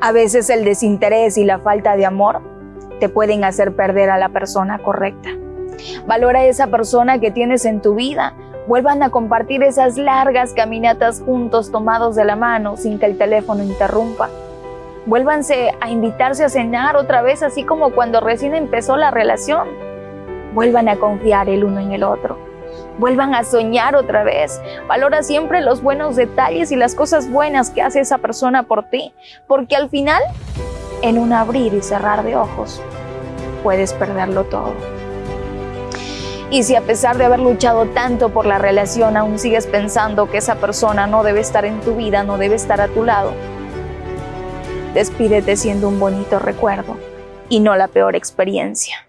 A veces el desinterés y la falta de amor te pueden hacer perder a la persona correcta. Valora a esa persona que tienes en tu vida. Vuelvan a compartir esas largas caminatas juntos tomados de la mano sin que el teléfono interrumpa. Vuélvanse a invitarse a cenar otra vez así como cuando recién empezó la relación. Vuelvan a confiar el uno en el otro. Vuelvan a soñar otra vez. Valora siempre los buenos detalles y las cosas buenas que hace esa persona por ti, porque al final, en un abrir y cerrar de ojos, puedes perderlo todo. Y si a pesar de haber luchado tanto por la relación aún sigues pensando que esa persona no debe estar en tu vida, no debe estar a tu lado, despídete siendo un bonito recuerdo y no la peor experiencia.